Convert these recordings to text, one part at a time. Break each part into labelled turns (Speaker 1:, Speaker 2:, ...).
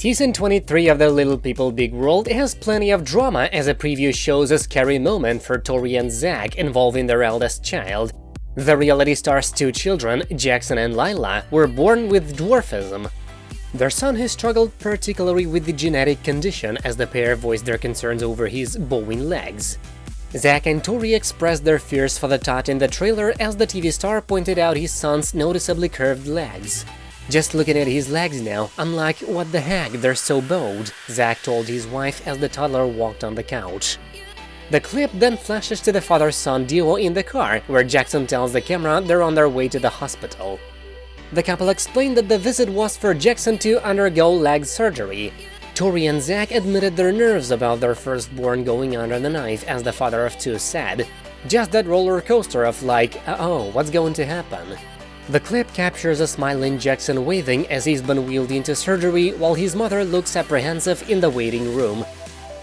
Speaker 1: Season 23 of The Little People Big World has plenty of drama as a preview shows a scary moment for Tori and Zach involving their eldest child. The reality star's two children, Jackson and Lilah, were born with dwarfism. Their son has struggled particularly with the genetic condition as the pair voiced their concerns over his bowing legs. Zach and Tori expressed their fears for the tot in the trailer as the TV star pointed out his son's noticeably curved legs. Just looking at his legs now, I'm like, what the heck, they're so bowed, Zach told his wife as the toddler walked on the couch. The clip then flashes to the father-son duo in the car, where Jackson tells the camera they're on their way to the hospital. The couple explained that the visit was for Jackson to undergo leg surgery. Tori and Zach admitted their nerves about their firstborn going under the knife, as the father of two said. Just that roller coaster of like, uh oh, what's going to happen? The clip captures a smiling Jackson waving as he's been wheeled into surgery while his mother looks apprehensive in the waiting room.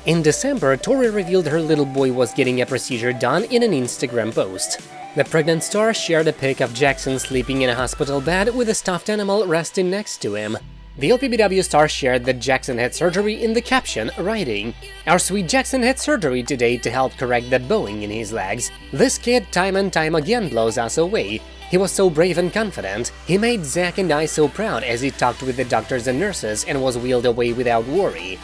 Speaker 1: In December, Tori revealed her little boy was getting a procedure done in an Instagram post. The pregnant star shared a pic of Jackson sleeping in a hospital bed with a stuffed animal resting next to him. The LPBW star shared that Jackson had surgery in the caption, writing, Our sweet Jackson had surgery today to help correct that bowing in his legs. This kid time and time again blows us away. He was so brave and confident, he made Zach and I so proud as he talked with the doctors and nurses and was wheeled away without worry.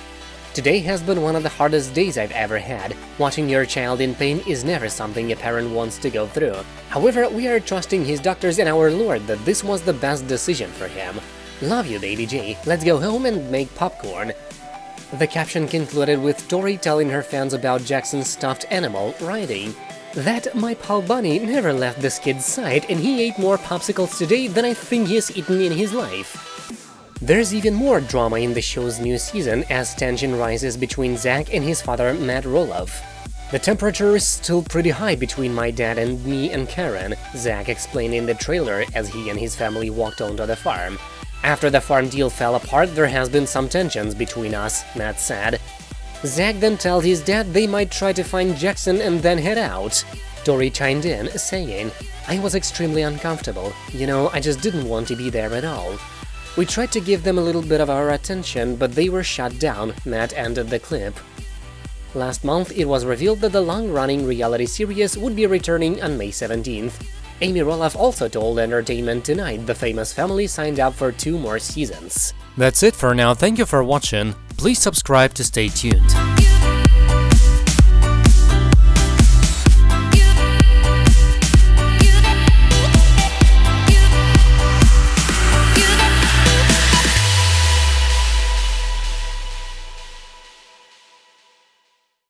Speaker 1: Today has been one of the hardest days I've ever had. Watching your child in pain is never something a parent wants to go through. However, we are trusting his doctors and our Lord that this was the best decision for him. Love you, Baby J. Let's go home and make popcorn. The caption concluded with Tori telling her fans about Jackson's stuffed animal, writing, that my pal Bunny never left this kid's side and he ate more popsicles today than I think he has eaten in his life. There's even more drama in the show's new season as tension rises between Zach and his father Matt Roloff. The temperature is still pretty high between my dad and me and Caryn, Zach explained in the trailer as he and his family walked onto the farm. After the farm deal fell apart, there has been some tensions between us, Matt said. Zach then tells his dad they might try to find Jackson and then head out. Tori chimed in, saying, I was extremely uncomfortable, you know, I just didn't want to be there at all. We tried to give them a little bit of our attention, but they were shut down, Matt ended the clip. Last month, it was revealed that the long-running reality series would be returning on May 17th. Amy Roloff also told Entertainment Tonight the famous family signed up for two more seasons.
Speaker 2: That's it for now, thank you for watching, please subscribe to stay tuned.